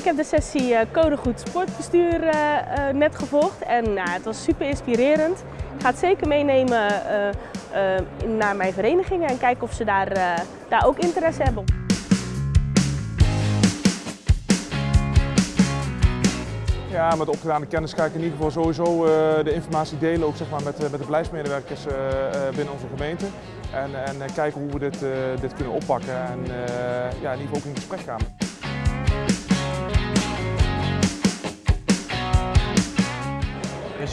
de sessie uh, Codegoed Sportbestuur uh, uh, net gevolgd en nou, het was super inspirerend. Ik ga het zeker meenemen naar mijn verenigingen en kijken of ze daar, daar ook interesse hebben. Ja, met opgedane kennis ga ik in ieder geval sowieso de informatie delen ook zeg maar, met, met de beleidsmedewerkers binnen onze gemeente. En, en kijken hoe we dit, dit kunnen oppakken en ja, in ieder geval ook in gesprek gaan.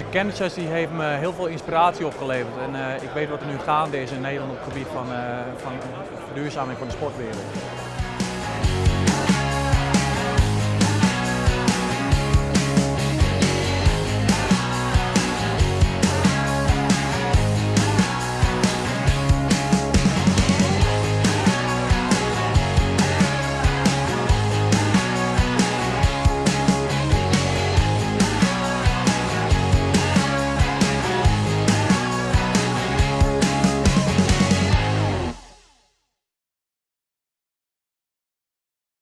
kennissessie die heeft me heel veel inspiratie opgeleverd. En eh, ik weet wat er nu gaande is in Nederland op het gebied van, uh, van verduurzaming van de sportwereld.